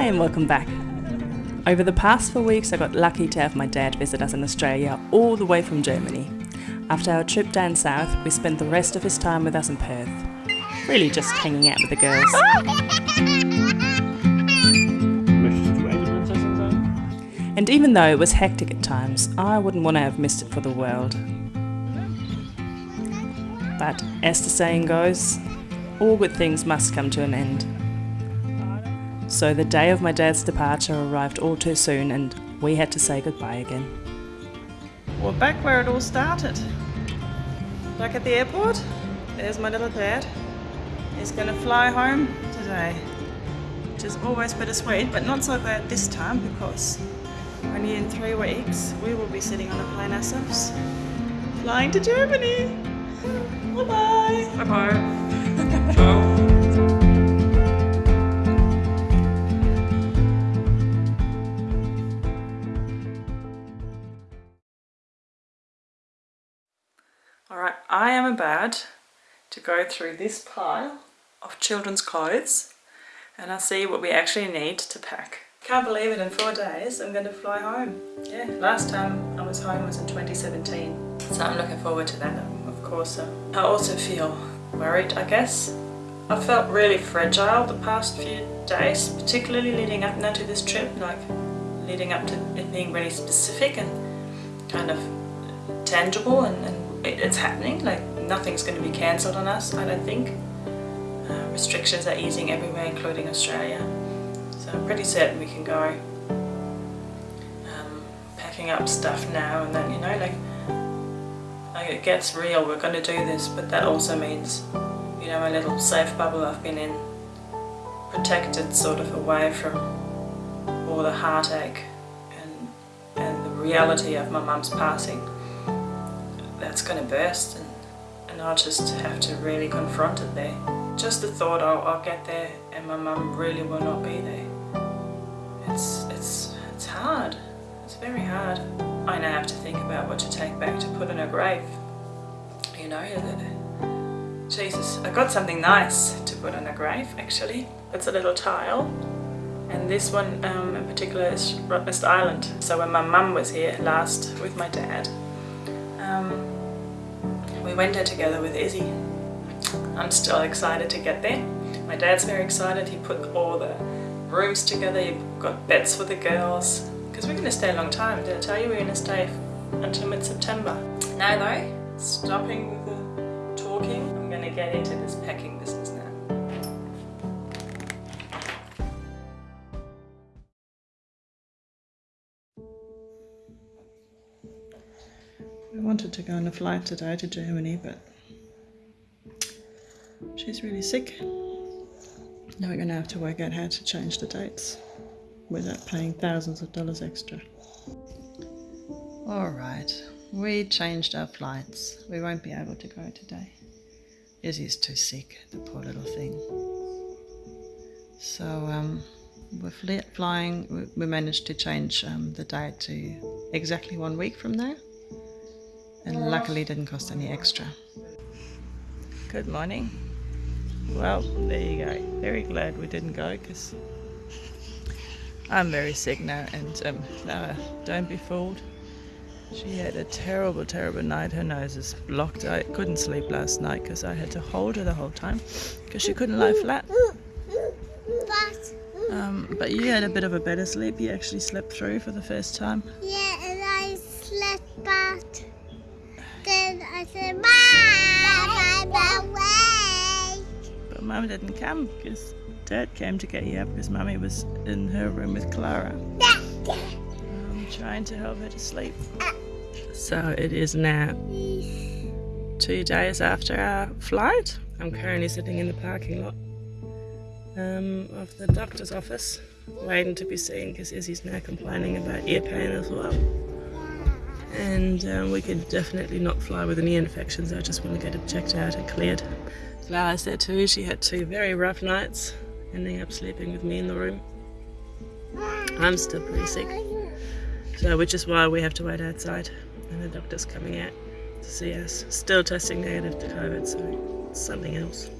Hi, and welcome back. Over the past four weeks, I got lucky to have my dad visit us in Australia, all the way from Germany. After our trip down south, we spent the rest of his time with us in Perth. Really just hanging out with the girls. And even though it was hectic at times, I wouldn't want to have missed it for the world. But as the saying goes, all good things must come to an end. So the day of my dad's departure arrived all too soon, and we had to say goodbye again. We're back where it all started. Back at the airport. There's my little dad. He's gonna fly home today. Which is always bittersweet, but not so bad this time because only in three weeks we will be sitting on a plane ourselves. Flying to Germany. Bye bye. Go through this pile of children's clothes and I'll see what we actually need to pack. Can't believe it, in four days I'm going to fly home. Yeah, last time I was home was in 2017. So I'm looking forward to that, of course. I also feel worried, I guess. I felt really fragile the past few days, particularly leading up now to this trip, like leading up to it being really specific and kind of tangible and, and it's happening, like nothing's going to be cancelled on us, I don't think. Uh, restrictions are easing everywhere, including Australia. So I'm pretty certain we can go. Um, packing up stuff now and then, you know, like, like it gets real, we're going to do this, but that also means, you know, my little safe bubble I've been in, protected sort of away from all the heartache and, and the reality of my mum's passing that's going to burst and, and I'll just have to really confront it there. Just the thought I'll, I'll get there and my mum really will not be there. It's, it's, it's hard. It's very hard. I now have to think about what to take back to put in her grave. You know, Jesus, I got something nice to put in her grave actually. It's a little tile and this one um, in particular is Rottnest Island. So when my mum was here last with my dad, um, there together with Izzy. I'm still excited to get there. My dad's very excited. He put all the rooms together. He got beds for the girls. Because we're going to stay a long time. Did I tell you we're going to stay until mid-September? Now though, stopping with the talking, I'm going to get into this packing business to go on a flight today to Germany, but she's really sick. Now we're going to have to work out how to change the dates without paying thousands of dollars extra. All right, we changed our flights. We won't be able to go today. Izzy's too sick, the poor little thing. So um, we're flying. We, we managed to change um, the date to exactly one week from now and luckily didn't cost any extra. Good morning. Well, there you go. Very glad we didn't go because I'm very sick now and um, no, don't be fooled. She had a terrible, terrible night. Her nose is blocked. I couldn't sleep last night because I had to hold her the whole time because she couldn't lie flat. But Um, but you had a bit of a better sleep. You actually slept through for the first time. yeah, Mum didn't come because Dad came to get you up because Mummy was in her room with Clara. I'm trying to help her to sleep. So it is now two days after our flight. I'm currently sitting in the parking lot um, of the doctor's office, waiting to be seen because Izzy's now complaining about ear pain as well. And um, we could definitely not fly with any infections. I just want to get it checked out and cleared. Clara's there too. She had two very rough nights, ending up sleeping with me in the room. I'm still pretty sick. So, which is why we have to wait outside, and the doctor's coming out to see us. Still testing negative to COVID, so it's something else.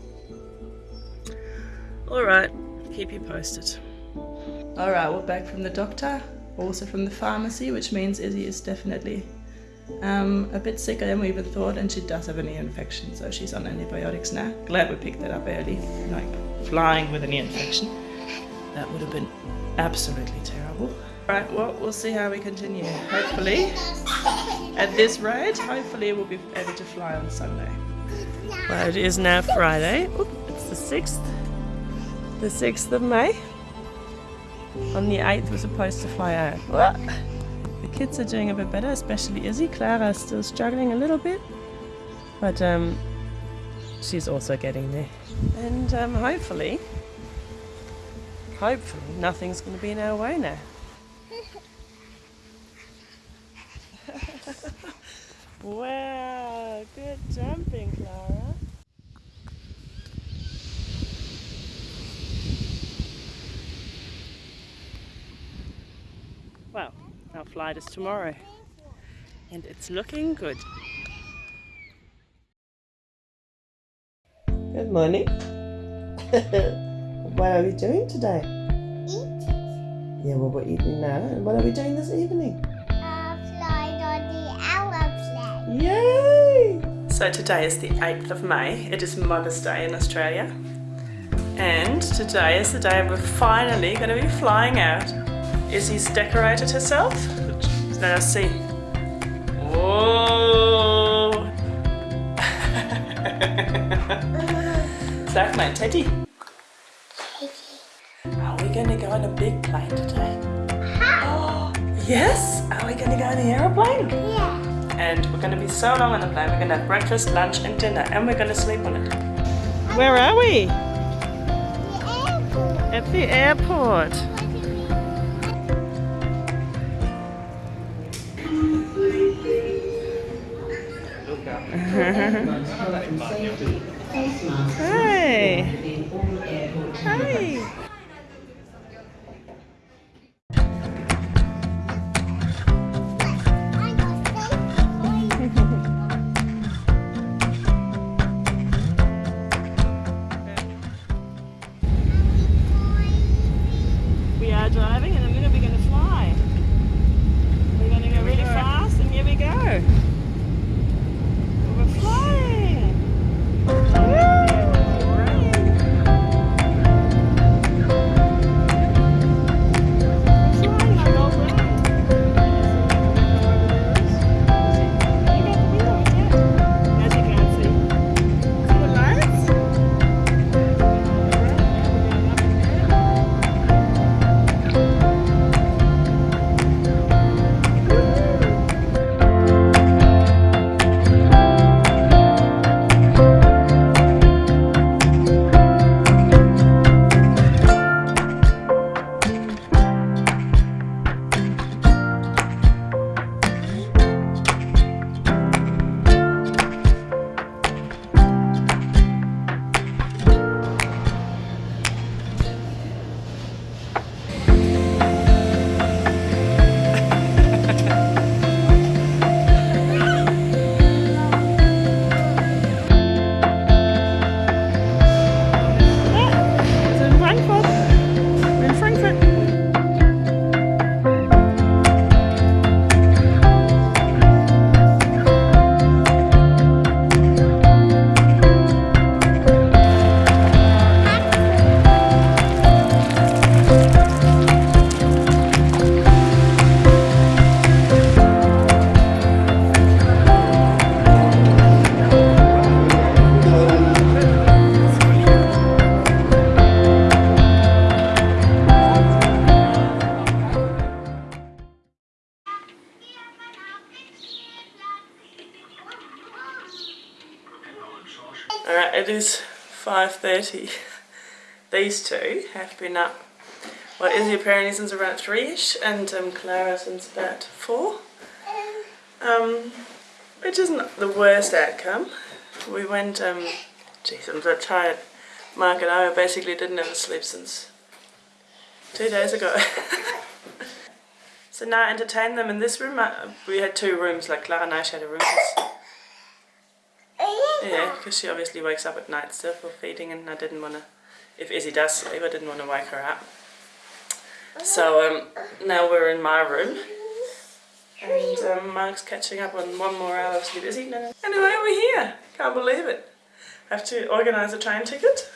All right, keep you posted. All right, we're back from the doctor, also from the pharmacy, which means Izzy is definitely um, a bit sicker than we even thought, and she does have an ear infection, so she's on antibiotics now. Glad we picked that up early, like flying with an ear infection. That would have been absolutely terrible. Right, well, we'll see how we continue. Hopefully, at this rate, hopefully we'll be able to fly on Sunday. Well, it is now Friday. Oop, it's the 6th. The 6th of May. On the 8th, we're supposed to fly out. Kids are doing a bit better, especially Izzy. Clara's still struggling a little bit. But um, she's also getting there. And um, hopefully, hopefully, nothing's going to be in our way now. wow, good jumping, Clara. Well, our flight is tomorrow, and it's looking good. Good morning. what are we doing today? Eat. Yeah, well, we're eating now. And what are we doing this evening? Uh, fly on the aeroplane. Yay! So today is the 8th of May. It is Mother's Day in Australia. And today is the day we're finally going to be flying out. Izzy's decorated herself. Let us see. Whoa! Sag my Teddy. Teddy. Are we going to go on a big plane today? Oh, yes? Are we going to go on the aeroplane? Yeah. and we're going to be so long on the plane. We're going to have breakfast, lunch, and dinner, and we're going to sleep on it. Where are we? The airport. At the airport. Hey. Hey. 5.30. These two have been up. Well, Izzy apparently since around 3ish and um, Clara since about 4. Um, which isn't the worst outcome. We went, um, jeez, I'm so tired. Mark and I basically didn't a sleep since two days ago. so now I entertain them in this room. Uh, We had two rooms, like Clara and I shared a room. Yeah, because she obviously wakes up at night still for feeding, and I didn't want to. If Izzy does sleep, I didn't want to wake her up. So um, now we're in my room. And um, Mark's catching up on one more hour of sleep. Is he? No. Anyway, we're here. Can't believe it. Have to organise a train ticket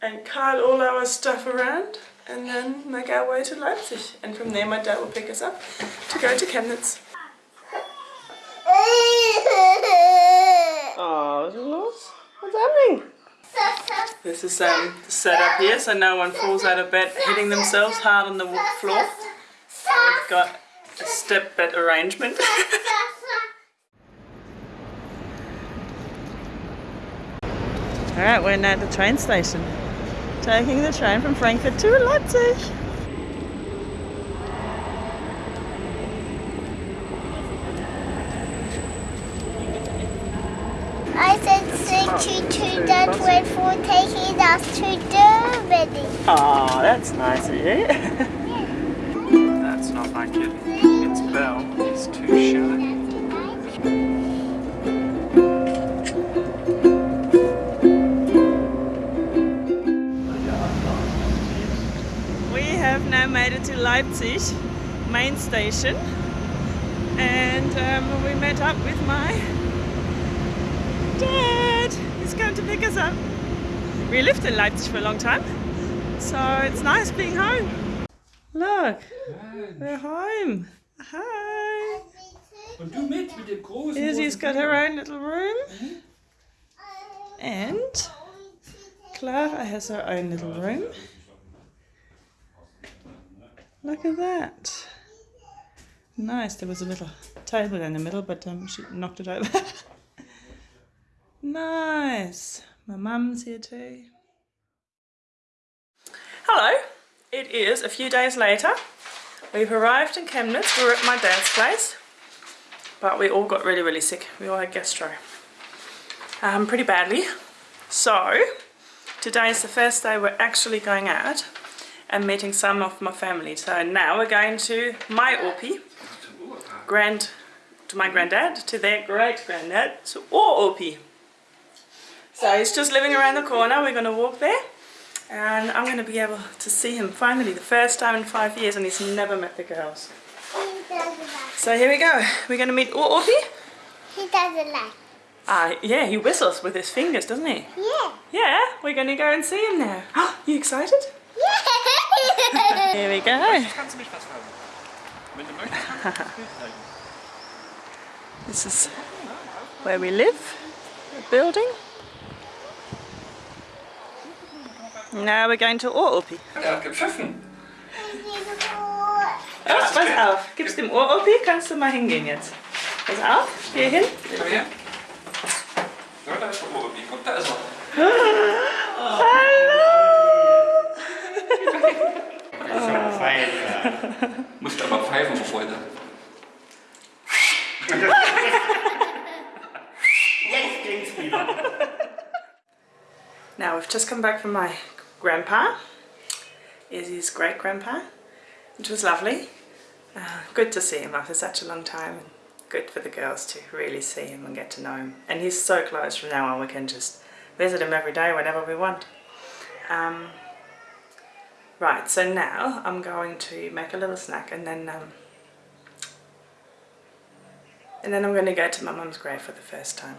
and cart all our stuff around and then make our way to Leipzig. And from there my dad will pick us up to go to Chemnitz. Oh, is it lost? What's happening? This is um, setup here so no one falls out of bed hitting themselves hard on the floor. We've got a step bed arrangement. Alright, we're now at the train station. Taking the train from Frankfurt to Leipzig. I said thank you to that word for taking us to Germany. Oh, that's nice of you. That's not my kid. It's Belle. He's too shy. We have now made it to Leipzig main station and um, we met up with my dad. He's going to pick us up. We lived in Leipzig for a long time, so it's nice being home. Look, we're home. Hi. Und du mit, mit dem großen. Izzy's got her own little room and Clara has her own little room. Look at that. Nice. There was a little table in the middle, but um, she knocked it over. nice. My mum's here too. Hello. It is a few days later. We've arrived in Chemnitz. We're at my dad's place. But we all got really, really sick. We all had gastro. Um, pretty badly. So, today is the first day we're actually going out and meeting some of my family. So now we're going to my Orpi, grand, to my granddad, to their great granddad, so or Orpi. So he's just living around the corner. We're going to walk there, and I'm going to be able to see him finally, the first time in five years, and he's never met the girls. He doesn't like. So here we go. We're going to meet or Orpi. He doesn't like. Ah, yeah, he whistles with his fingers, doesn't he? Yeah. Yeah, we're going to go and see him now. you excited? Yeah. Here we go. Kannst du mich was fragen? Wenn du möchtest, kannst du mich zeigen. This is where we live, the building. Now we're going to Ooropi. Er hat gepfiffen. Ja, pass auf, gibst dem Ooropi, kannst du mal hingehen jetzt. Pass auf, geh hin. Komm her. Ja, da ist der Obi. Guck, da ist er. Musst aber pfeifen, Freunde. Now we've just come back from my grandpa, is his great grandpa, which was lovely. Uh, good to see him after such a long time and good for the girls to really see him and get to know him. And he's so close from now on we can just visit him every day whenever we want. Um, right, so now I'm going to make a little snack and then um, and then I'm going to go to my mum's grave for the first time.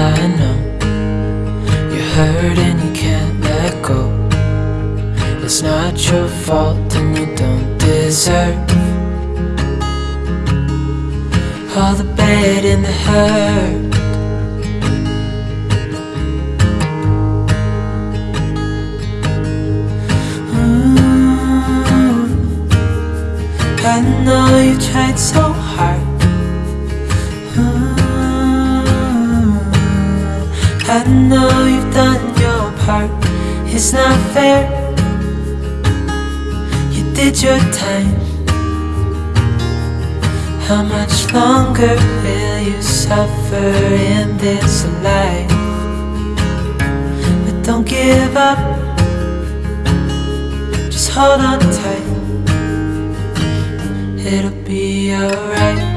I know you're hurt and you can't let go. It's not your fault and you don't deserve all the bad and the hurt. Ooh, I know you tried so hard. I know you've done your part. It's not fair. You did your time. How much longer will you suffer in this life? But don't give up. Just hold on tight. It'll be alright.